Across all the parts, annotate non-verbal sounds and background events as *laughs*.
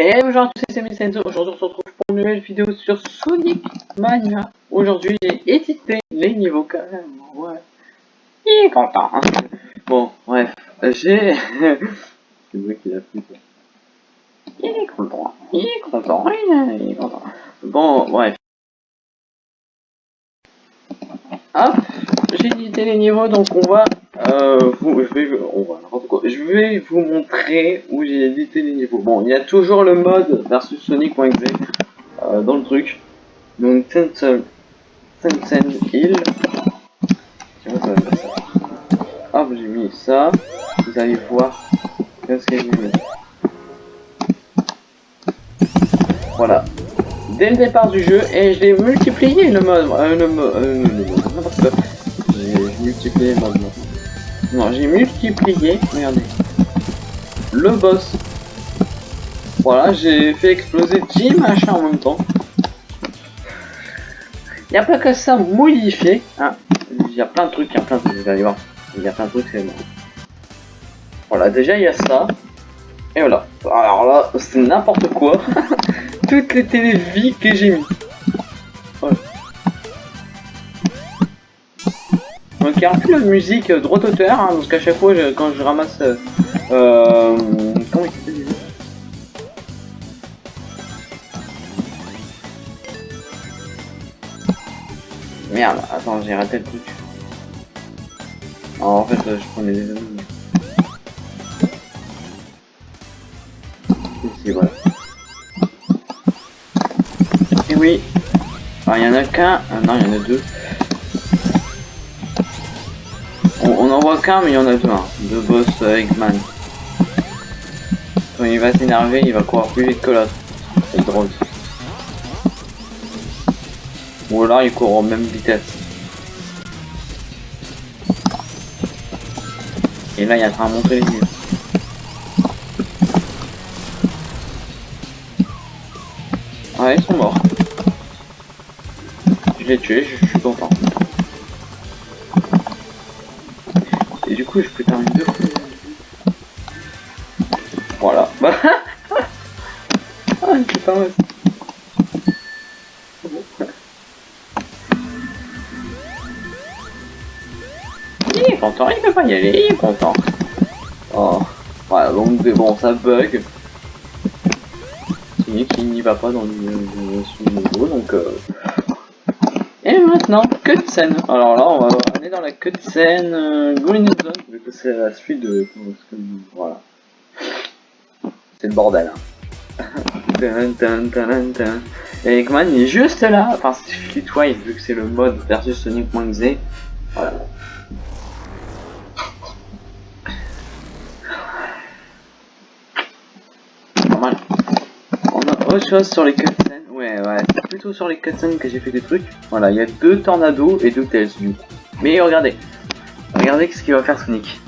Et tous, c'est Senzo. Aujourd'hui, on se retrouve pour une nouvelle vidéo sur Sonic Mania. Aujourd'hui, j'ai édité les niveaux carrément. Ouais. Il est content. Hein. Bon, bref, j'ai. *laughs* c'est moi qui l'a fait. Il est content. Il est content. Il est content. Bon, bref. Hop, j'ai édité les niveaux, donc on va euh, je, vais, je vous montrer où j'ai édité les niveaux. Bon, il y a toujours le mode versus Sonic.exe euh, dans le truc. Donc Tencent Hill. Hop, j'ai mis ça. Vous allez voir qu'est-ce que j'ai mis. Voilà. Dès le départ du jeu, et je l'ai multiplié le mode. Euh, le. Euh, J'ai multiplié le mode. Non, j'ai multiplié, regardez, le boss. Voilà, j'ai fait exploser 10 machins en même temps. Il n'y a pas que ça modifié. Hein. Il y a plein de trucs, il y a plein de trucs, vous allez voir. Il y a plein de trucs, c'est bon. Voilà, déjà il y a ça. Et voilà. Alors là, c'est n'importe quoi. *laughs* Toutes les télévies que j'ai mis. Y a un peu de musique euh, droit auteur, hein, parce qu'à chaque fois quand je ramasse... Euh, euh, comment il s'appelle Merde, attends, j'ai raté le truc. en fait, je prenais des amis. Ici, voilà. Et oui. Alors, il y en a qu'un. Ah, non, il y en a deux. On n'en voit qu'un, mais il y en a deux. Hein. Deux boss euh, Eggman. Il va s'énerver, il va courir plus vite que l'autre. C'est drôle. Ou alors il court en même vitesse. Et là, il en train de monter les murs. Ah, ils sont morts. Je l'ai tué, je suis content. Du coup, je peux terminer deux fois. Voilà. *laughs* ah, putain, ouais. Il est content, il peut pas y aller, il est content. Oh, voilà, donc bon, ça bug. Qui n'y va pas dans le, niveau, donc euh, et maintenant, cutscene. Alors là, on va dans la cutscene euh, Green vu que c'est la suite de... Voilà. C'est le bordel. Hein. *laughs* Et Eggman est juste là. Enfin, c'est Fleetwise, vu que c'est le mode versus Sonic.exe. Voilà. Normal. On a autre chose sur les cutscenes. Ouais, ouais, c'est plutôt sur les cutscenes que j'ai fait des trucs. Voilà, il y a deux tornados et deux tails du coup. Mais regardez, regardez ce qu'il va faire Sonic.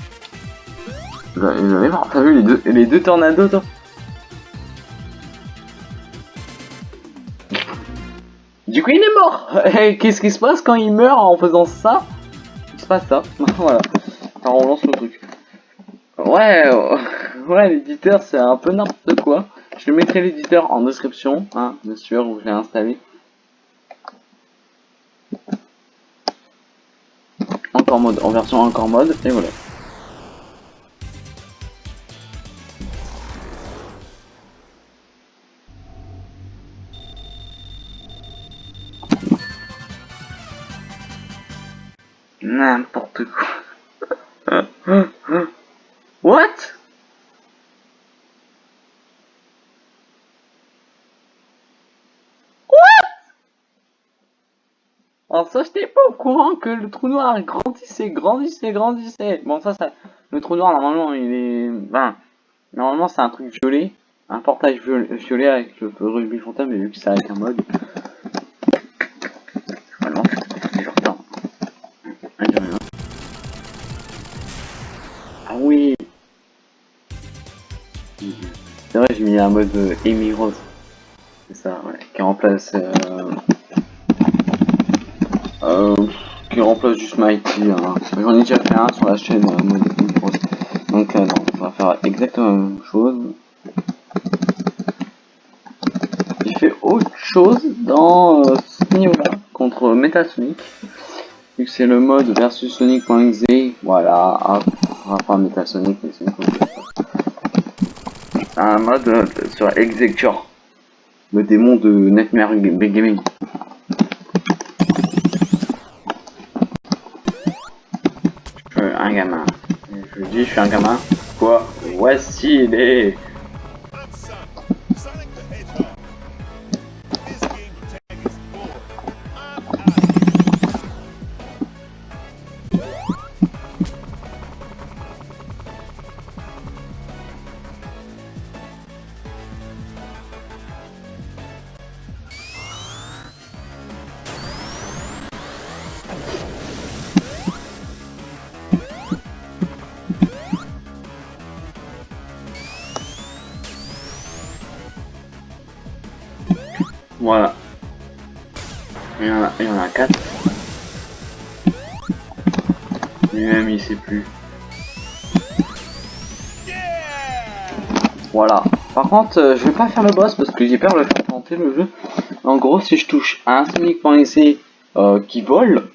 Vous avez voir, t'as vu les deux, les deux tornados toi Du coup il est mort *laughs* Qu'est-ce qui se passe quand il meurt en faisant ça? Il se passe ça, *laughs* voilà. Alors on lance le truc. Ouais, ouais l'éditeur c'est un peu n'importe quoi. Je mettrai l'éditeur en description, hein, bien sûr, où je l'ai installé. Encore mode, en version encore mode, et voilà. N'importe quoi. *laughs* What? Alors ça, j'étais pas au courant que le trou noir grandissait, grandissait, grandissait. Bon, ça, ça, le trou noir, normalement, il est... Ben, normalement, c'est un truc violet. Un portage violet avec le rugby fantôme, mais vu que c'est avec un mode... Normalement. Ah oui C'est vrai, j'ai mis un mode Amy Rose. C'est ça, ouais, qui remplace... Euh euh, qui remplace juste Mighty. Hein. J'en ai déjà fait un sur la chaîne euh, Donc euh, on va faire exactement la même chose. chose dans ce niveau-là contre Metal Sonic. Vu que c'est le mode versus Sonic.exe, voilà, hop, on va pas Metal Sonic, mais c'est un mode sur Executor, le démon de Nightmare Gaming. Je suis un gamin. Je suis un gamin. Quoi? Voici les Voilà. Il y en a, il y en a 4. Lui-même, il sait plus. Voilà. Par contre, euh, je vais pas faire le boss parce que j'ai peur de faire tenter le jeu. En gros, si je touche un Sonic.exe euh, qui vole,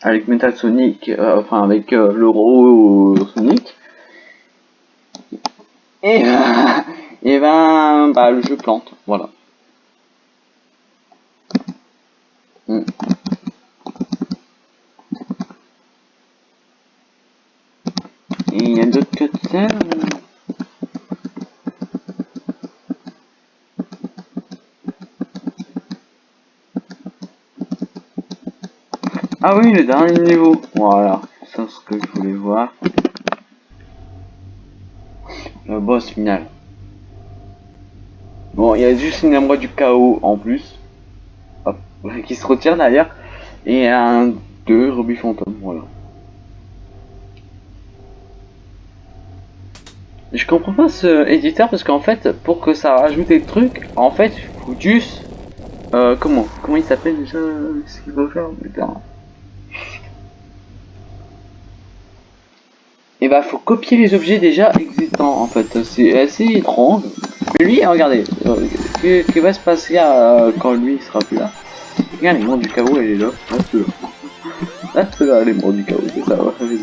avec Metal Sonic, euh, enfin avec l'Euro Sonic, et, *laughs* et ben, bah, le jeu plante. Voilà. Il y a d'autres cutscenes Ah oui, le dernier niveau. Voilà, c'est ce que je voulais voir. Le boss final. Bon, il y a juste une amour du chaos en plus. Qui se retire derrière. Et un deux rubis fantôme, voilà. Je comprends pas ce éditeur parce qu'en fait, pour que ça rajoute des trucs, en fait, faut juste. Euh, comment Comment il s'appelle déjà Ce qu'il faut faire Putain. Et bah, faut copier les objets déjà existants en fait. C'est assez étrange. Mais lui, regardez, euh, qu'est-ce qui va se passer euh, quand lui il sera plus là? Regarde, mondes du chaos, elle est là. Reste là. Reste là, mondes du chaos, c'est ça, vas-y.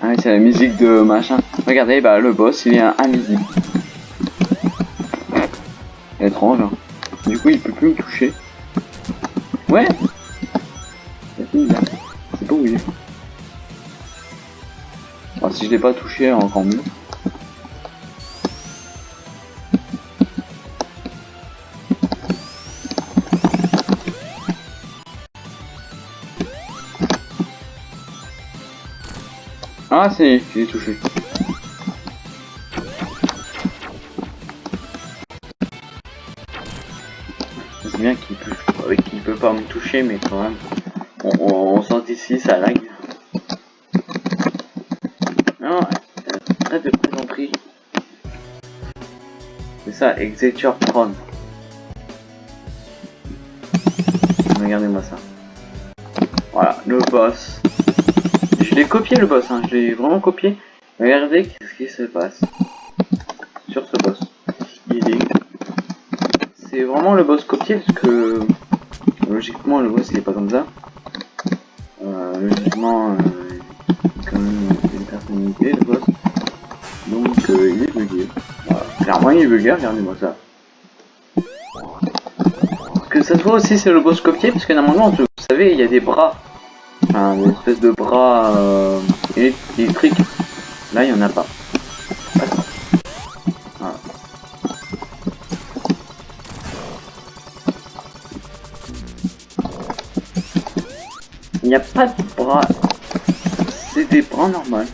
Ah c'est la musique de machin. Regardez, bah le boss, il est invisible. Étrange, hein. Du coup, il peut plus me toucher. Ouais C'est pas où il si je l'ai pas touché, encore mieux. Ah, c'est, je l'ai touché. C'est bien qu'il peut, euh, peut pas me toucher, mais quand même, on, sort d'ici, ça lag. Non, très de plaisanterie. C'est ça, Executor Prone. Regardez-moi ça. Voilà, le boss. Je l'ai copié le boss, hein. je l'ai vraiment copié. Regardez qu'est-ce qui se passe sur ce boss? Il est... C'est vraiment le boss copié parce que logiquement le boss il est pas comme ça. Euh, logiquement, euh, quand même une personnalité le boss. Donc euh, il est bugué. Clairement il est bugué, regardez-moi ça. Que ça se voit aussi c'est le boss copié parce que normalement vous savez il y a des bras un espèce de bras euh, électrique. Là, il n'y en a pas. Il n'y a pas de bras. C'est des bras normaux.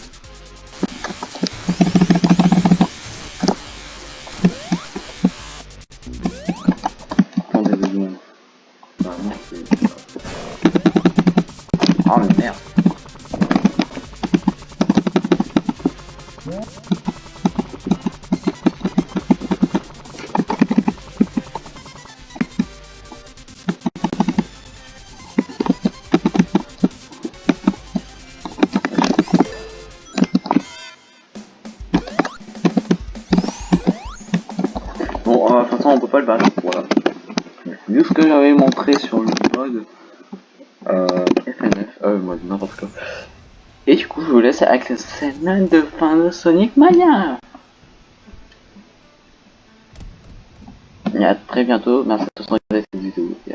Oh mais merde. Bon, euh, de toute façon, on peut pas le battre. Voilà. Vu ce que j'avais montré sur le blog n'importe quoi. Et du coup, je vous laisse avec la scène de fin de Sonic Mania. Et à très bientôt. Merci de regarder cette vidéo. À